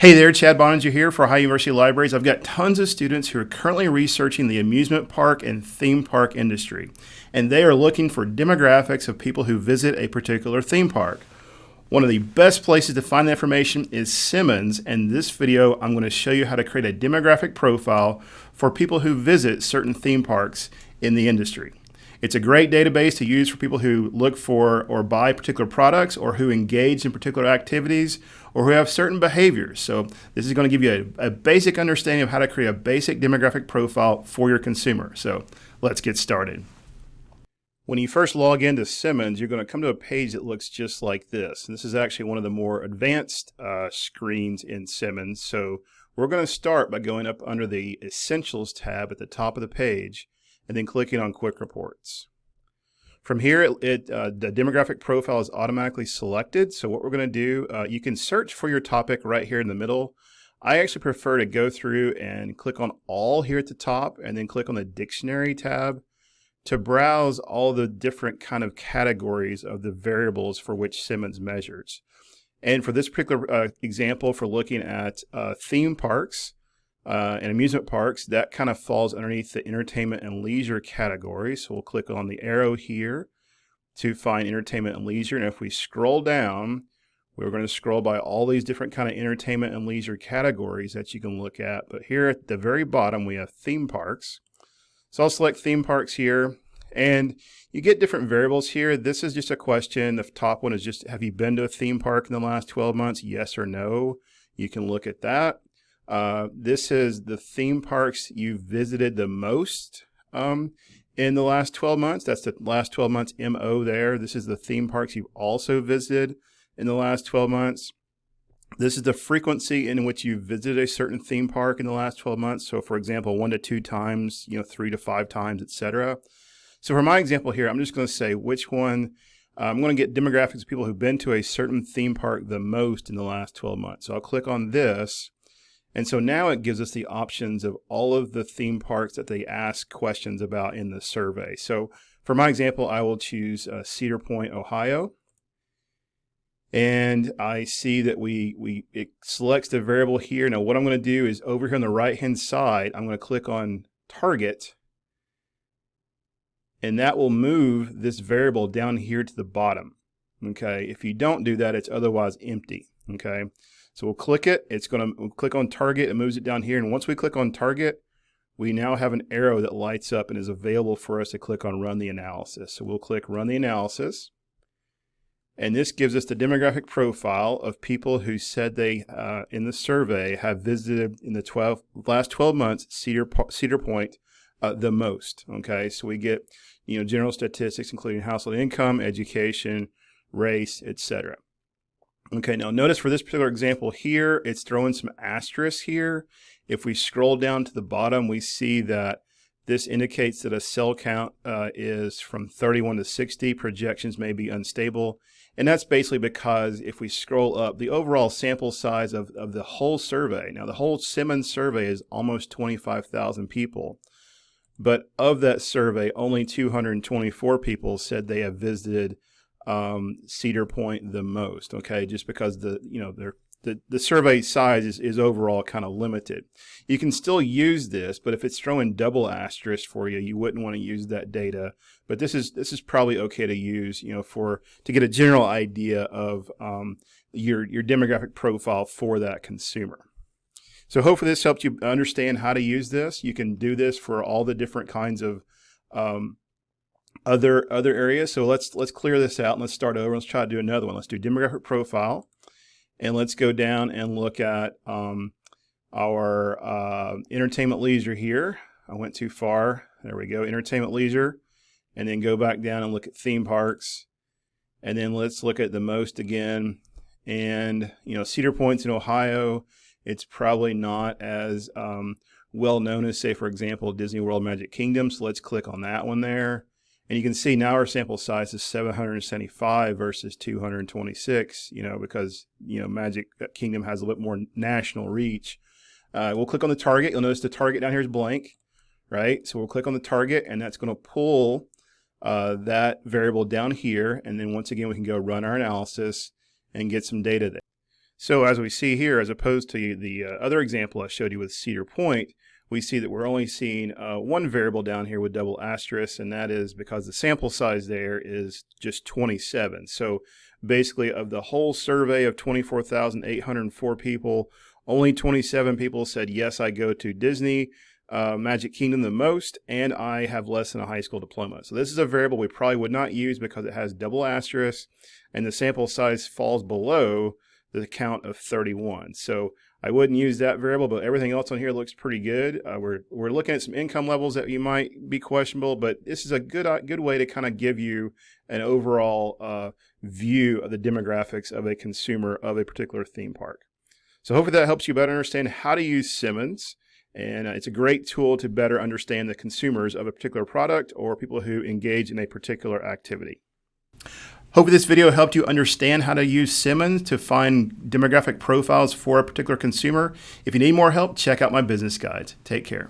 Hey there, Chad Boeninger here for Ohio University Libraries. I've got tons of students who are currently researching the amusement park and theme park industry, and they are looking for demographics of people who visit a particular theme park. One of the best places to find that information is Simmons, and this video I'm going to show you how to create a demographic profile for people who visit certain theme parks in the industry. It's a great database to use for people who look for or buy particular products or who engage in particular activities or who have certain behaviors. So this is going to give you a, a basic understanding of how to create a basic demographic profile for your consumer. So let's get started. When you first log into Simmons, you're going to come to a page that looks just like this. And this is actually one of the more advanced uh, screens in Simmons. So we're going to start by going up under the Essentials tab at the top of the page and then clicking on Quick Reports. From here, it, it uh, the demographic profile is automatically selected. So what we're going to do, uh, you can search for your topic right here in the middle. I actually prefer to go through and click on all here at the top and then click on the dictionary tab to browse all the different kind of categories of the variables for which Simmons measures. And for this particular uh, example, for looking at uh, theme parks, uh, and amusement parks, that kind of falls underneath the entertainment and leisure category. So we'll click on the arrow here to find entertainment and leisure. And if we scroll down, we're going to scroll by all these different kind of entertainment and leisure categories that you can look at. But here at the very bottom, we have theme parks. So I'll select theme parks here. And you get different variables here. This is just a question. The top one is just, have you been to a theme park in the last 12 months? Yes or no. You can look at that. Uh, this is the theme parks you've visited the most um, in the last 12 months. That's the last 12 months MO there. This is the theme parks you've also visited in the last 12 months. This is the frequency in which you visited a certain theme park in the last 12 months. So for example, one to two times, you know, three to five times, etc. So for my example here, I'm just going to say which one, uh, I'm going to get demographics of people who've been to a certain theme park the most in the last 12 months. So I'll click on this and so now it gives us the options of all of the theme parks that they ask questions about in the survey. So for my example, I will choose uh, Cedar Point, Ohio. And I see that we, we it selects the variable here. Now what I'm going to do is over here on the right hand side, I'm going to click on target. And that will move this variable down here to the bottom. Okay, if you don't do that, it's otherwise empty. Okay, so we'll click it. It's going to we'll click on target. It moves it down here. And once we click on target, we now have an arrow that lights up and is available for us to click on run the analysis. So we'll click run the analysis. And this gives us the demographic profile of people who said they, uh, in the survey, have visited in the 12, last 12 months Cedar, Cedar Point uh, the most. Okay, so we get, you know, general statistics, including household income, education, race, etc. Okay, now notice for this particular example here, it's throwing some asterisks here. If we scroll down to the bottom, we see that this indicates that a cell count uh, is from 31 to 60. Projections may be unstable. And that's basically because if we scroll up, the overall sample size of, of the whole survey, now the whole Simmons survey is almost 25,000 people. But of that survey, only 224 people said they have visited um, Cedar Point the most. Okay, just because the you know the the survey size is, is overall kind of limited. You can still use this, but if it's throwing double asterisk for you, you wouldn't want to use that data. But this is this is probably okay to use, you know, for to get a general idea of um, your your demographic profile for that consumer. So hopefully this helped you understand how to use this. You can do this for all the different kinds of um, other other areas. So let's let's clear this out and let's start over. Let's try to do another one. Let's do demographic profile, and let's go down and look at um, our uh, entertainment leisure here. I went too far. There we go, entertainment leisure, and then go back down and look at theme parks, and then let's look at the most again. And you know, Cedar Point's in Ohio. It's probably not as um, well known as, say, for example, Disney World Magic Kingdom. So let's click on that one there. And you can see now our sample size is 775 versus 226, you know, because, you know, Magic Kingdom has a little bit more national reach. Uh, we'll click on the target. You'll notice the target down here is blank, right? So we'll click on the target and that's going to pull uh, that variable down here. And then once again, we can go run our analysis and get some data there. So as we see here, as opposed to the uh, other example I showed you with Cedar Point, we see that we're only seeing uh, one variable down here with double asterisk, and that is because the sample size there is just 27. So basically of the whole survey of 24,804 people, only 27 people said, yes, I go to Disney, uh, Magic Kingdom the most, and I have less than a high school diploma. So this is a variable we probably would not use because it has double asterisk, and the sample size falls below the count of 31. So I wouldn't use that variable, but everything else on here looks pretty good. Uh, we're, we're looking at some income levels that you might be questionable, but this is a good, uh, good way to kind of give you an overall uh, view of the demographics of a consumer of a particular theme park. So hopefully that helps you better understand how to use Simmons. And uh, it's a great tool to better understand the consumers of a particular product or people who engage in a particular activity. Hope this video helped you understand how to use Simmons to find demographic profiles for a particular consumer. If you need more help, check out my business guides. Take care.